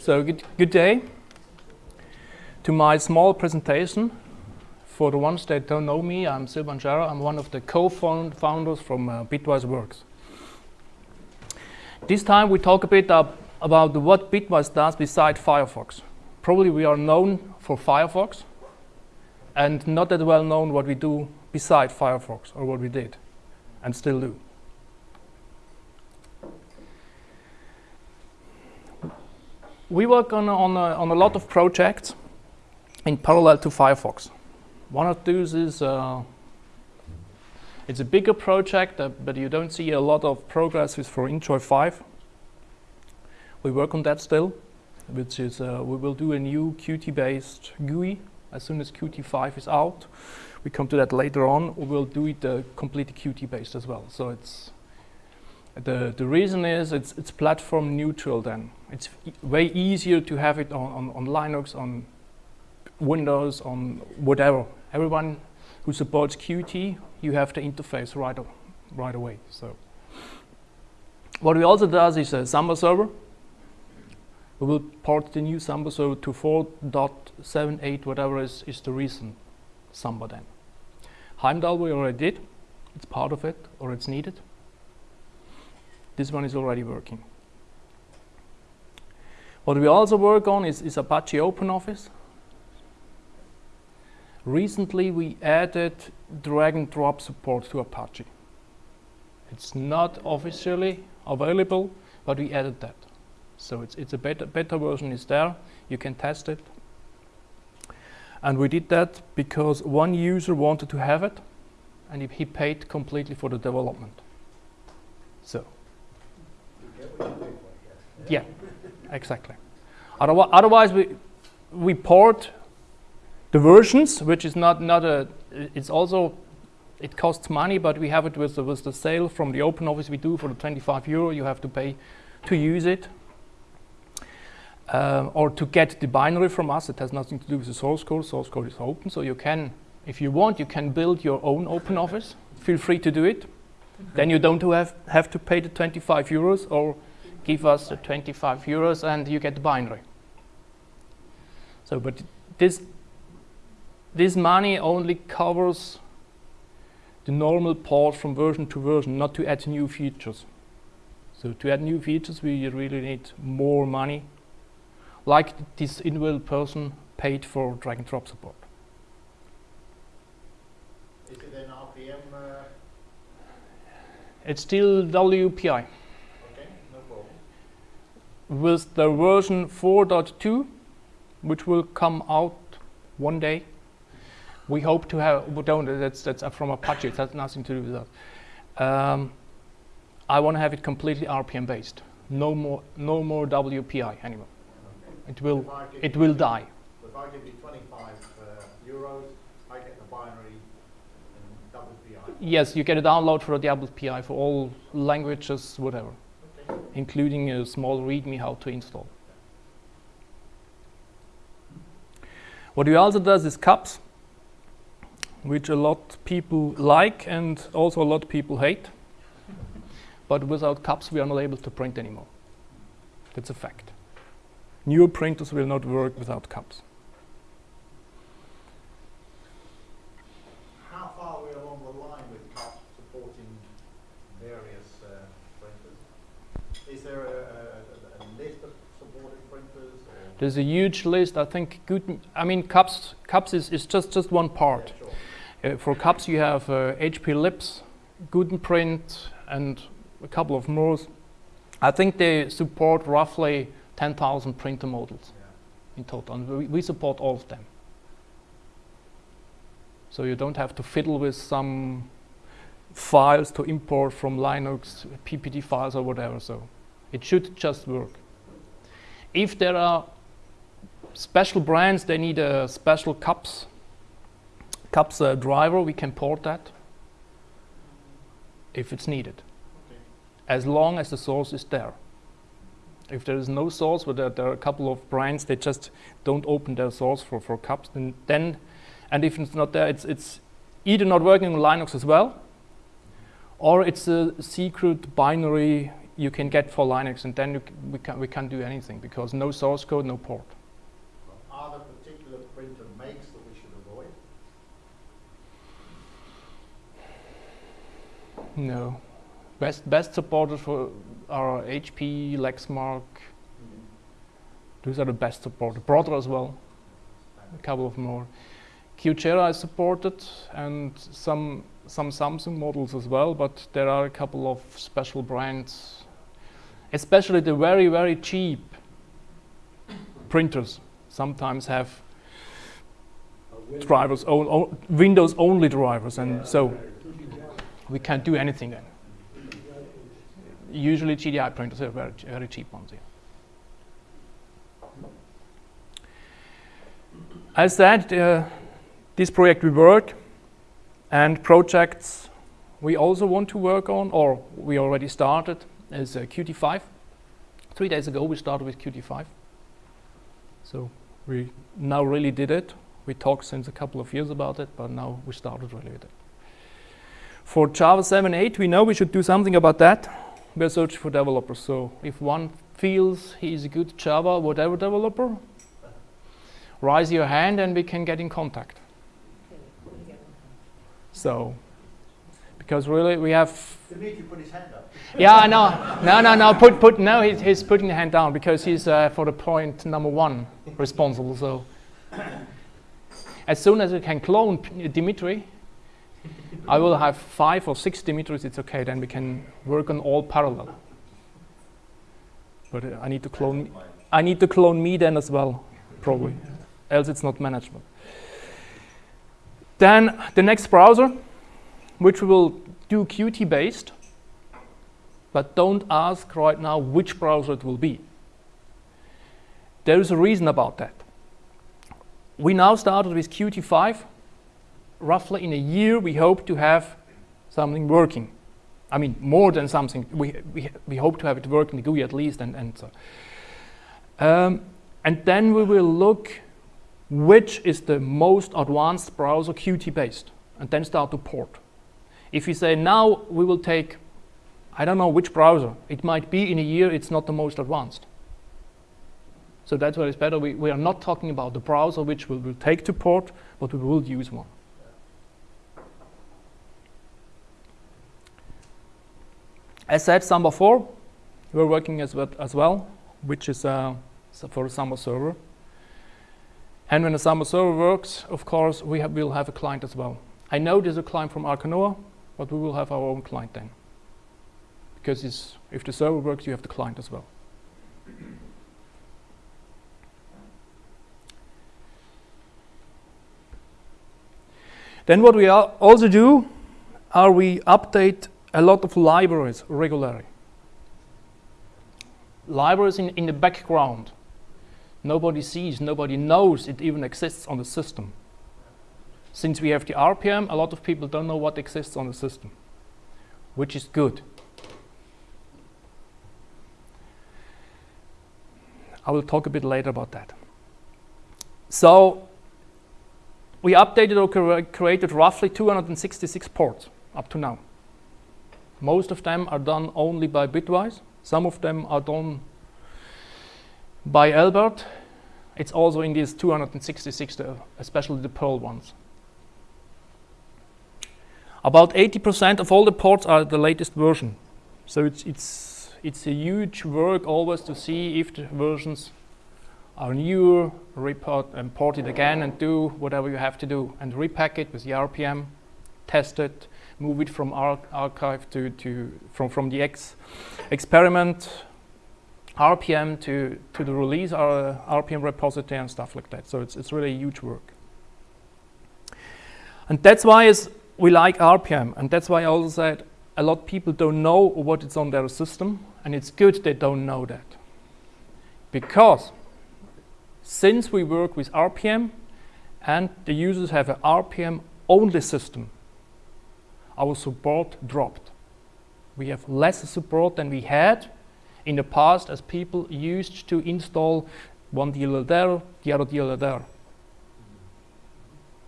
So good, good day. To my small presentation, for the ones that don't know me, I'm Silvan Scherrer. I'm one of the co-founders from uh, Bitwise Works. This time we talk a bit up about what Bitwise does beside Firefox. Probably we are known for Firefox and not that well known what we do beside Firefox or what we did and still do. We work on, on, a, on a lot of projects in parallel to Firefox. One of those is uh, it's a bigger project, uh, but you don't see a lot of progress with for Enjoy 5. We work on that still, which is uh, we will do a new Qt-based GUI as soon as Qt 5 is out. We come to that later on. We will do it uh, completely Qt-based as well. So it's the the reason is it's it's platform neutral. Then it's e way easier to have it on, on on Linux, on Windows, on whatever. Everyone who supports Qt, you have the interface right right away. So what we also does is a Samba server. We will port the new Samba server to 4.78, whatever is, is the recent Samba then. Heimdal we already did. It's part of it, or it's needed. This one is already working. What we also work on is, is Apache OpenOffice. Recently we added drag and drop support to Apache. It's not officially available, but we added that. So it's, it's a beta version is there, you can test it. And we did that because one user wanted to have it, and he paid completely for the development. So. Yeah, exactly. Otherwise, we, we port the versions, which is not, not a, it's also, it costs money, but we have it with the, with the sale from the open office we do for the 25 euro you have to pay to use it uh, or to get the binary from us. It has nothing to do with the source code. Source code is open, so you can, if you want, you can build your own open office. Feel free to do it. then you don't have, have to pay the 25 euros or give us the 25 euros and you get the binary. So, but this, this money only covers the normal port from version to version, not to add new features. So to add new features, we really need more money like this individual person paid for drag and drop support. Is it an RPM? Uh, it's still WPI. Okay. With the version 4.2, which will come out one day, we hope to have, we don't, that's, that's from Apache, it has nothing to do with that. Um, I want to have it completely RPM based. No more, no more WPI anymore. It will, If I give it will 20 die. If I give you 25 uh, euros, I get the binary and double Yes, you get a download for the WPI for all languages, whatever, Okay. Including a small README how to install. What we also does is cups, which a lot of people like and also a lot of people hate. But without cups, we are not able to print anymore. That's a fact. Newer printers will not work without cups. How far are we along the line with CUP supporting various uh, printers? Is there a, a, a list of supported printers? Or There's a huge list. I think good. I mean, cups. Cups is, is just just one part. Yeah, sure. Uh, for cups, you have uh, HP Lips, Gutenprint, and a couple of more. I think they support roughly 10,000 printer models Yeah. in total, and we, we support all of them. So you don't have to fiddle with some files to import from Linux, PPD files or whatever. So it should just work. If there are special brands, they need a special cups cups uh, driver, we can port that if it's needed, Okay. as long as the source is there. If there is no source, but there, there are a couple of brands that just don't open their source for, for cups, then, then and if it's not there, it's, it's either not working on Linux as well, or it's a secret binary you can get for Linux, and then you we can we can't do anything because no source code, no port. Are there particular printer makes that we should avoid? No, best best supported for are HP, Lexmark. Those are the best supported. Brother as well. a couple of more. Kyocera is supported and some some Samsung models as well, but there are a couple of special brands, especially the very very cheap printers. Sometimes have drivers, o- o- Windows only drivers, and so we can't do anything then. Usually GDI printers are very very cheap ones. Yeah. As said, uh, this project will work, and projects we also want to work on, or we already started, is uh, Qt5. Three days ago we started with Qt5. So we now really did it. We talked since a couple of years about it, but now we started really with it. For Java 7, 8, we know we should do something about that. We're searching for developers. So if one feels he's a good Java whatever developer, raise your hand and we can get in contact. So, because really we have Dimitri put his hand up. yeah, no, no, no, no. Put, put. No, he's, he's putting the hand down because he's uh, for the point number one responsible. So, as soon as we can clone Dimitri, I will have five or six Dimitris. It's okay. Then we can work on all parallel. But uh, I need to clone. I need to clone me then as well, probably. Else it's not manageable. Then the next browser, which we will do Qt based but don't ask right now which browser it will be. There is a reason about that. We now started with Qt5. Roughly in a year, we hope to have something working. I mean, more than something. We, we, we hope to have it working, the GUI at least, and, and so. Um, and then we will look which is the most advanced browser Qt based, and then start to port. If you say now we will take I don't know which browser. It might be in a year it's not the most advanced. So that's why it's better. We, we are not talking about the browser which we will take to port, but we will use one. As said, Samba 4, we're working as well, as well which is uh, for Samba server. And when the Samba server works, of course, we have, will have a client as well. I know there's a client from Arca Noae, but we will have our own client then because if the server works, you have the client as well. then what we also do are we update a lot of libraries regularly. Libraries in, in the background. Nobody sees, nobody knows it even exists on the system. Since we have the RPM, a lot of people don't know what exists on the system, which is good. I will talk a bit later about that. So we updated or cre- created roughly 266 ports up to now. Most of them are done only by Bitwise. Some of them are done by Albert. It's also in these 266, especially the Perl ones. About 80% of all the ports are the latest version. So it's, it's, it's a huge work always to see if the versions are newer, report and port it again and do whatever you have to do and repack it with the RPM, test it, move it from ar- archive to, to from, from the X experiment RPM to, to the release uh, RPM repository and stuff like that. So it's, it's really huge work. And that's why is we like RPM, and that's why I also said a lot of people don't know what is on their system, and it's good they don't know that. Because since we work with RPM and the users have an RPM only system, our support dropped. We have less support than we had in the past as people used to install one DLL there, the other DLL there.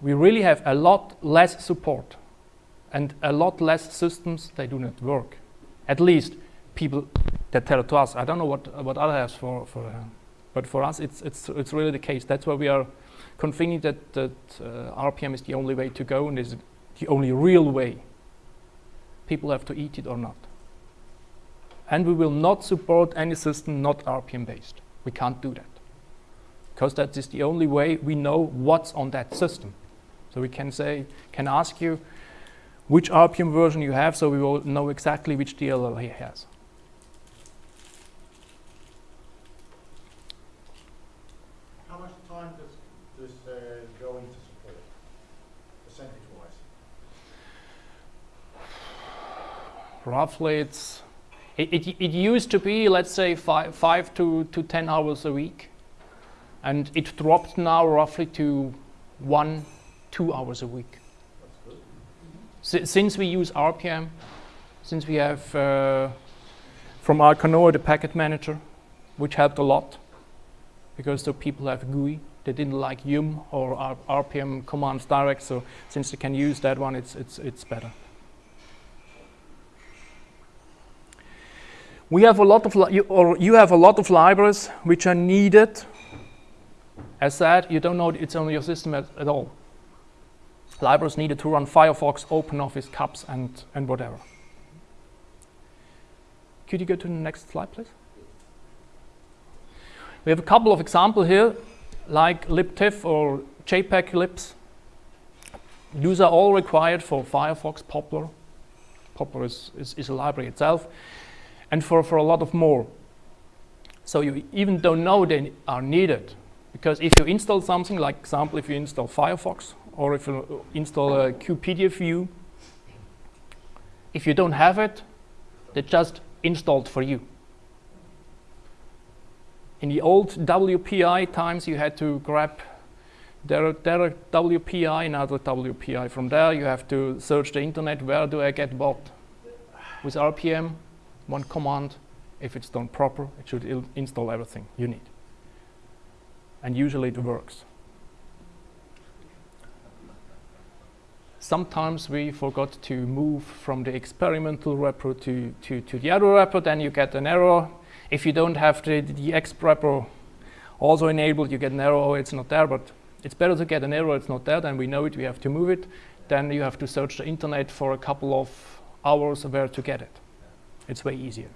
We really have a lot less support and a lot less systems they do not work. At least people that tell it to us. I don't know what what other has for for, uh, but for us it's it's it's really the case. That's why we are convinced that that uh, RPM is the only way to go and is the only real way. People have to eat it or not. And we will not support any system not RPM based. We can't do that because that is the only way we know what's on that system. So we can say, can ask you which RPM version you have, so we will know exactly which DLL he has. How much time does this uh, go into support, percentage-wise? Roughly, it's it, it, it used to be, let's say, five, five to, to 10 hours a week. And it dropped now roughly to one, two hours a week. Si- since we use RPM, since we have uh, from Arca Noae the packet manager, which helped a lot because the people have GUI, they didn't like Yum or RPM commands direct. So since they can use that one, it's it's it's better. We have a lot of you, or you have a lot of libraries which are needed. As said, you don't know it's on your system at, at all libraries needed to run Firefox, OpenOffice, CUPS, and, and whatever. Could you go to the next slide, please? We have a couple of examples here, like libtiff or JPEG libs. These are all required for Firefox, Poppler. Poppler is, is, is a library itself, and for, for a lot of more. So you even don't know they are needed, because if you install something, like example, if you install Firefox, or if you install a QPDF view, if you don't have it, they just installed for you. In the old WPI times, you had to grab their, their WPI, another WPI. From there, you have to search the internet. Where do I get what? With RPM, one command. If it's done proper, it should install everything you need. And usually it works. Sometimes we forgot to move from the experimental repo to, to, to the other repo, then you get an error. If you don't have the, the exp repo also enabled, you get an error, oh, it's not there, but it's better to get an error, it's not there, then we know it, we have to move it. Then you have to search the internet for a couple of hours where to get it. It's way easier.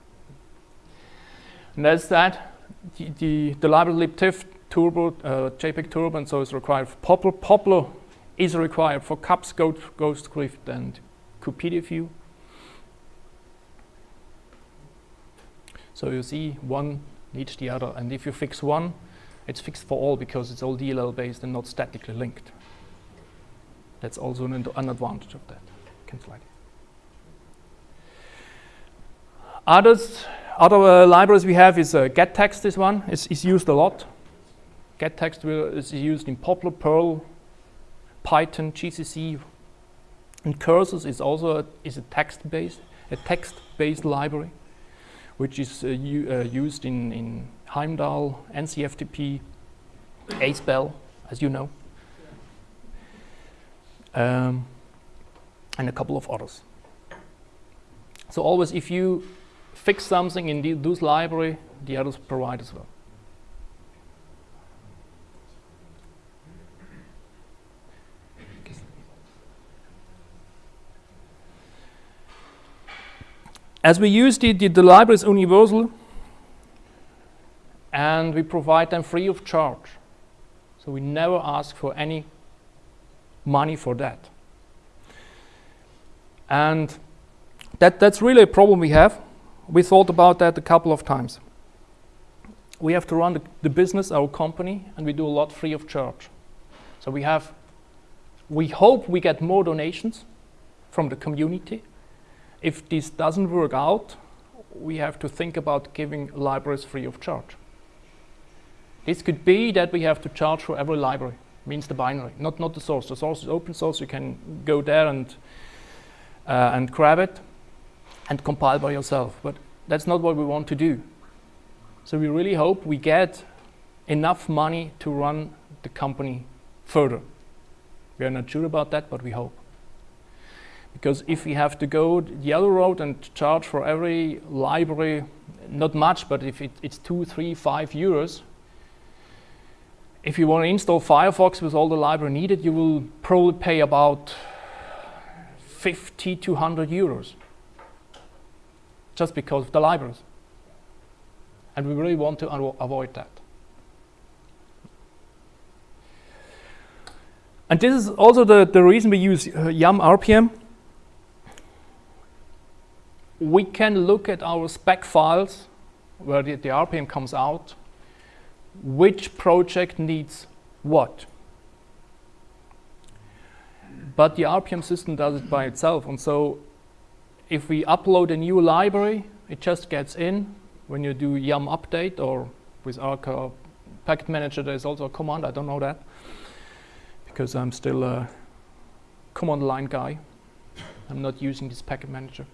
And that's that. The, the, the library libtiff turbo, uh, JPEG turbo, and so is required for Poppler. Poppler is required for CUPS, Ghost, Ghostscript, and QPDF view. So you see one needs the other, and if you fix one, it's fixed for all because it's all DLL based and not statically linked. That's also an, an advantage of that. Can slide. Others, other uh, libraries we have is uh, gettext. This one is, is used a lot. Gettext is used in Poppler, Perl, Python, GCC, and Curses is also a, is a text-based a text-based library, which is uh, uh, used in, in Heimdal, NCFTP, Aspell, as you know, um, and a couple of others. So always, if you fix something in the, those library, the others provide as well. As we use the, the, the library is universal, and we provide them free of charge. So we never ask for any money for that. And that, that's really a problem we have. We thought about that a couple of times. We have to run the, the business, our company, and we do a lot free of charge. So we have, we hope we get more donations from the community. If this doesn't work out, we have to think about giving libraries free of charge. This could be that we have to charge for every library, means the binary, not, not the source. The source is open source, you can go there and, uh, and grab it and compile by yourself. But that's not what we want to do. So we really hope we get enough money to run the company further. We are not sure about that, but we hope. Because if we have to go the other road and charge for every library, not much, but if it, it's two, three, five euros, if you want to install Firefox with all the library needed, you will probably pay about 50 to 100 euros just because of the libraries. And we really want to avoid that. And this is also the, the reason we use uh, YUM RPM. We can look at our spec files where the, the RPM comes out, which project needs what. But the RPM system does it by itself. And so if we upload a new library, it just gets in. When you do yum update or with Arca packet manager, there's also a command. I don't know that because I'm still a command line guy. I'm not using this packet manager.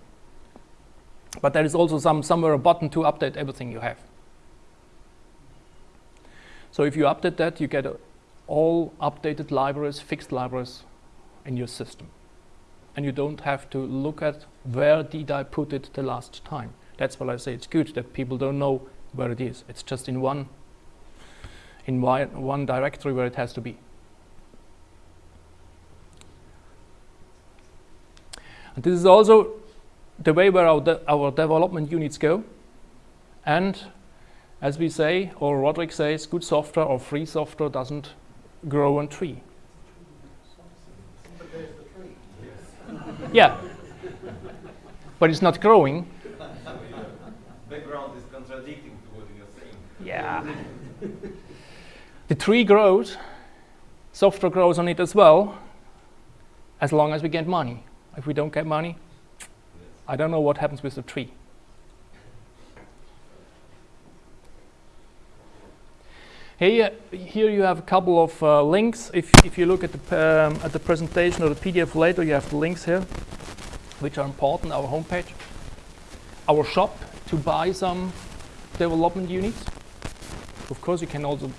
But there is also some somewhere a button to update everything you have. So if you update that, you get all updated libraries, fixed libraries in your system. And you don't have to look at where did I put it the last time. That's why I say it's good that people don't know where it is. It's just in one in one directory where it has to be. And this is also the way where our, de- our development units go. And as we say, or Roderick says, good software or free software doesn't grow on tree. But there's the tree. Yeah. but it's not growing. background is contradicting to what you're saying. Yeah. the tree grows, software grows on it as well, as long as we get money. If we don't get money, I don't know what happens with the tree. Here, here you have a couple of uh, links. If, if you look at the, um, at the presentation or the PDF later, you have the links here, which are important, our homepage. Our shop to buy some development units. Of course, you can also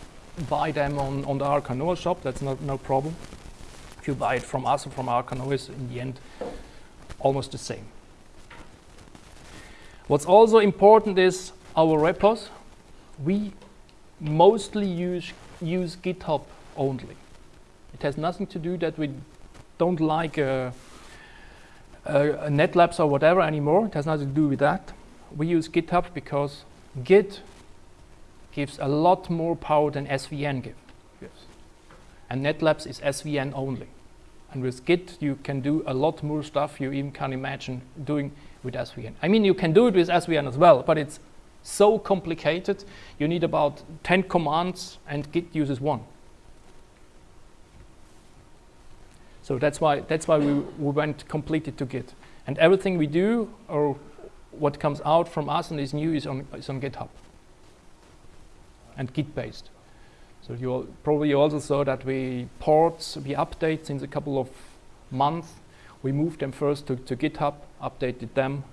buy them on, on the Arca Noae shop, that's not, no problem. If you buy it from us or from Arca Noae, it's in the end almost the same. What's also important is our repos. We mostly use, use GitHub only. It has nothing to do that we don't like uh, uh, NetLabs or whatever anymore. It has nothing to do with that. We use GitHub because Git gives a lot more power than SVN give, gives. And NetLabs is SVN only. And with Git, you can do a lot more stuff you even can't imagine doing with SVN. I mean, you can do it with SVN as well, but it's so complicated. You need about 10 commands, and Git uses one. So that's why that's why we, we went completely to Git. And everything we do or what comes out from us and is new is on is on GitHub and Git based. So you probably also saw that we ports, we update since a couple of months. We moved them first to, to GitHub, updated them,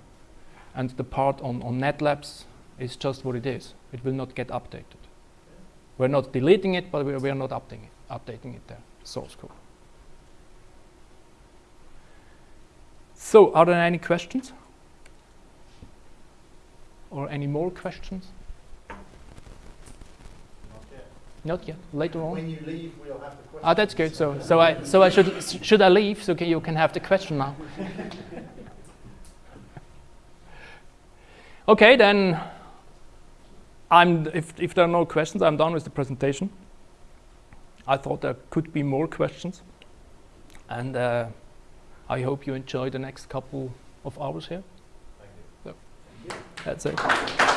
and the part on, on NetLabs is just what it is. It will not get updated. We're not deleting it, but we, we are not updating it, updating it there, source code. So, are there any questions? Or any more questions? Not yet. Not yet. Later on. When you leave, we'll have the question. Ah, that's good. So, so I, so I should, should I leave? So can, you can have the question now. okay, then. I'm. If if there are no questions, I'm done with the presentation. I thought there could be more questions, and uh, I hope you enjoy the next couple of hours here. Thank you. That's it.